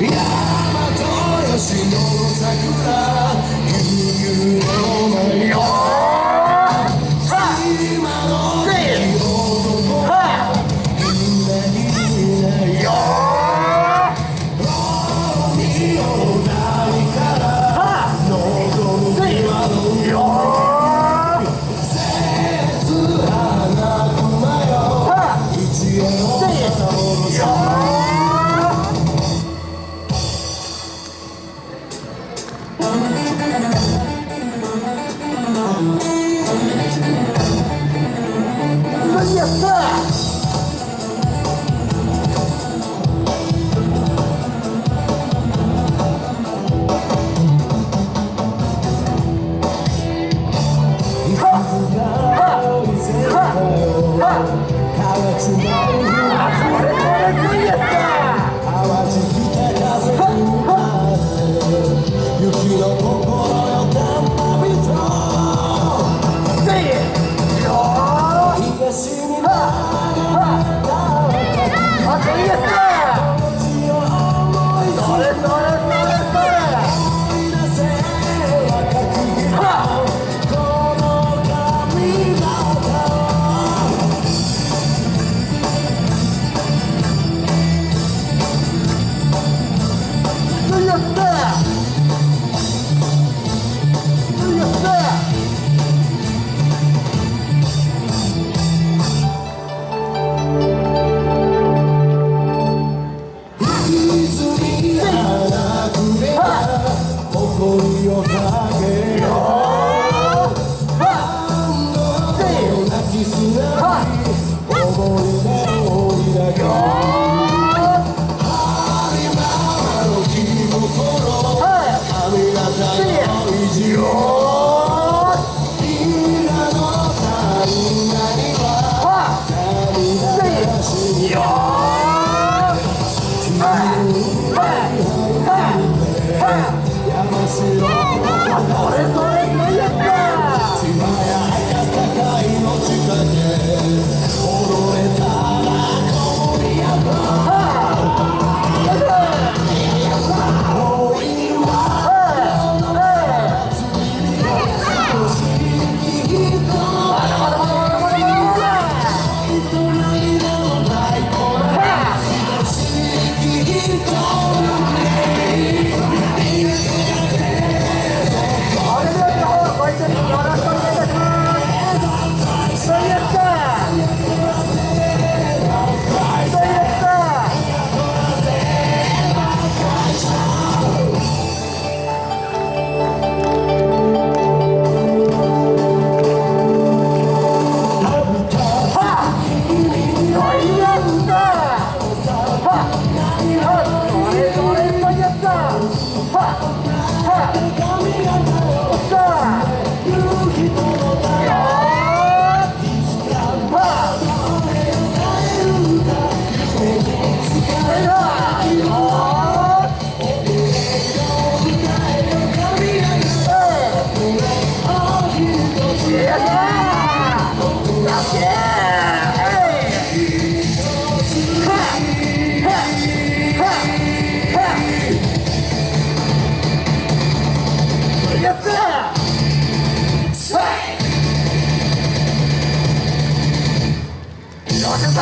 Yeah, my daughter. time.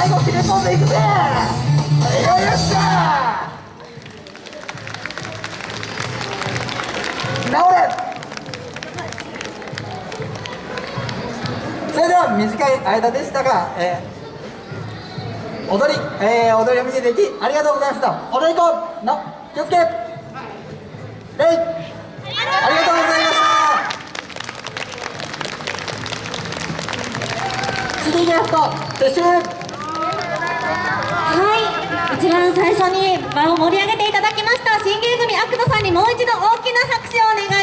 最後切れ込んでいくぜ。よっしゃ直れ。それでは短い間でしたが、えー、踊り、えー、踊りを見ていただきありがとうございました。踊り子の気をつけ。礼ありがとうございました。次ゲスト撤収。一番最初に場を盛り上げていただきました新芸組アクトさんにもう一度大きな拍手をお願いします。